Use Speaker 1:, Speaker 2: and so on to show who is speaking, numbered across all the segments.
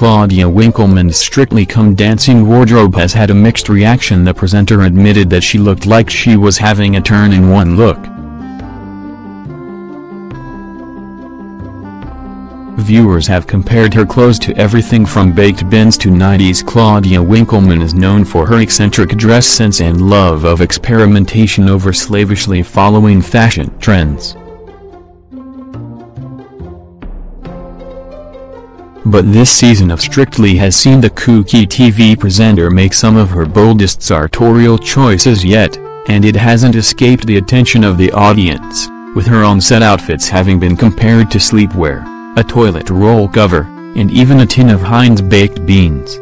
Speaker 1: Claudia Winkleman's Strictly Come Dancing wardrobe has had a mixed reaction the presenter admitted that she looked like she was having a turn in one look. Viewers have compared her clothes to everything from baked beans to 90s Claudia Winkleman is known for her eccentric dress sense and love of experimentation over slavishly following fashion trends. But this season of Strictly has seen the kooky TV presenter make some of her boldest sartorial choices yet, and it hasn't escaped the attention of the audience, with her on-set outfits having been compared to sleepwear a toilet roll cover, and even a tin of Heinz baked beans.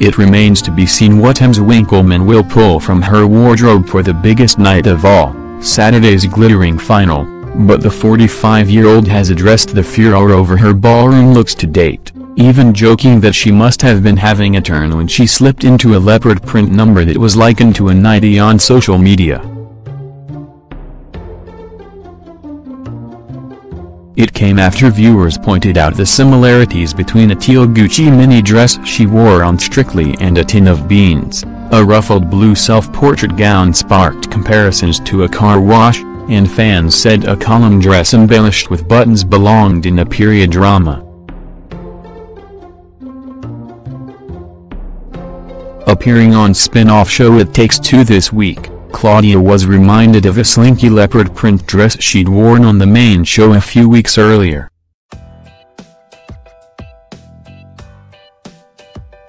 Speaker 1: It remains to be seen what Ms. Winkleman will pull from her wardrobe for the biggest night of all, Saturday's glittering final, but the 45-year-old has addressed the furor over her ballroom looks to date, even joking that she must have been having a turn when she slipped into a leopard print number that was likened to a nightie on social media. It came after viewers pointed out the similarities between a teal Gucci mini dress she wore on Strictly and a tin of beans. A ruffled blue self-portrait gown sparked comparisons to a car wash, and fans said a column dress embellished with buttons belonged in a period drama. Appearing on spin-off show It Takes Two this week, Claudia was reminded of a slinky leopard print dress she'd worn on the main show a few weeks earlier.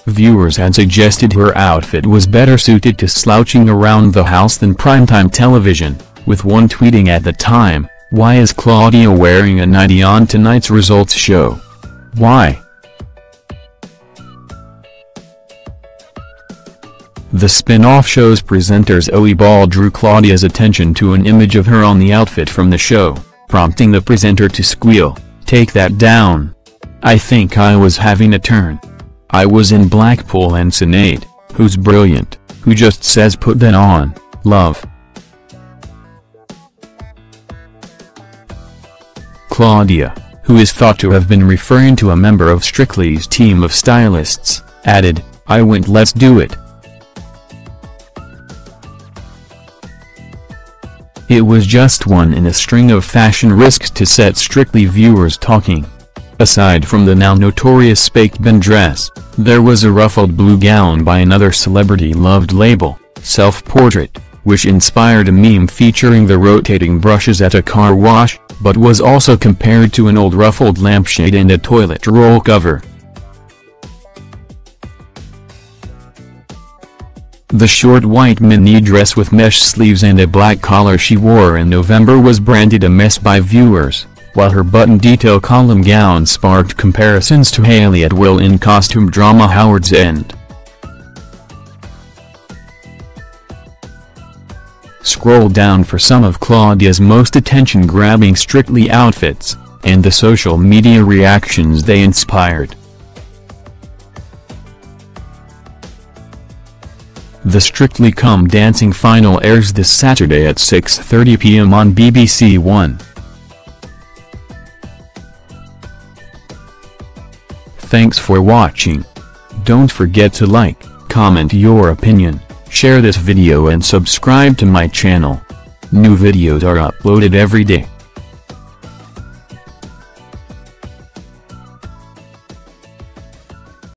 Speaker 1: Viewers had suggested her outfit was better suited to slouching around the house than primetime television, with one tweeting at the time, why is Claudia wearing a nightie on tonight's results show? Why? The spin-off show's presenters Zoe Ball drew Claudia's attention to an image of her on the outfit from the show, prompting the presenter to squeal, take that down. I think I was having a turn. I was in Blackpool and Sinead, who's brilliant, who just says put that on, love. Claudia, who is thought to have been referring to a member of Strictly's team of stylists, added, I went let's do it. It was just one in a string of fashion risks to set Strictly viewers talking. Aside from the now notorious baked bean dress, there was a ruffled blue gown by another celebrity-loved label, Self-Portrait, which inspired a meme featuring the rotating brushes at a car wash, but was also compared to an old ruffled lampshade and a toilet roll cover. The short white mini dress with mesh sleeves and a black collar she wore in November was branded a mess by viewers, while her button detail column gown sparked comparisons to Hayley Atwell in costume drama Howard's End. Scroll down for some of Claudia's most attention-grabbing Strictly outfits, and the social media reactions they inspired. The Strictly Come Dancing final airs this Saturday at 6.30 p.m. on BBC One. Thanks for watching. Don't forget to like, comment your opinion, share this video and subscribe to my channel. New videos are uploaded every day.